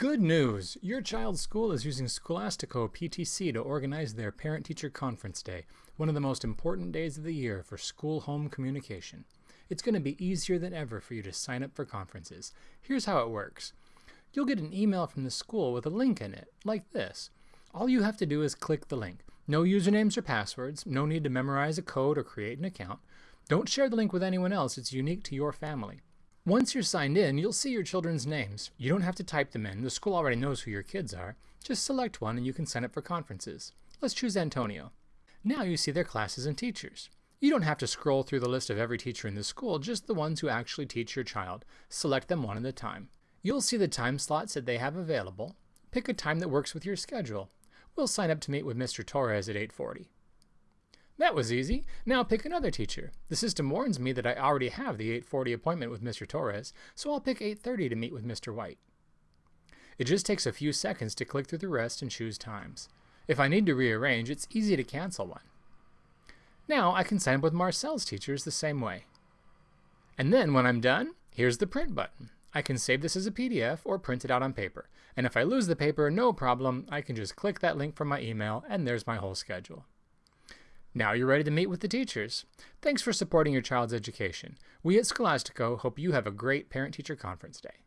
Good news! Your child's school is using Scholastico PTC to organize their Parent Teacher Conference Day, one of the most important days of the year for school home communication. It's going to be easier than ever for you to sign up for conferences. Here's how it works you'll get an email from the school with a link in it, like this. All you have to do is click the link. No usernames or passwords, no need to memorize a code or create an account. Don't share the link with anyone else, it's unique to your family. Once you're signed in, you'll see your children's names. You don't have to type them in, the school already knows who your kids are. Just select one and you can sign up for conferences. Let's choose Antonio. Now you see their classes and teachers. You don't have to scroll through the list of every teacher in the school, just the ones who actually teach your child. Select them one at a time. You'll see the time slots that they have available. Pick a time that works with your schedule. We'll sign up to meet with Mr. Torres at 840. That was easy. Now pick another teacher. The system warns me that I already have the 840 appointment with Mr. Torres, so I'll pick 830 to meet with Mr. White. It just takes a few seconds to click through the rest and choose times. If I need to rearrange, it's easy to cancel one. Now I can sign up with Marcel's teachers the same way. And then when I'm done, here's the print button. I can save this as a PDF or print it out on paper. And if I lose the paper, no problem, I can just click that link from my email and there's my whole schedule. Now you're ready to meet with the teachers. Thanks for supporting your child's education. We at Scholastico hope you have a great Parent Teacher Conference Day.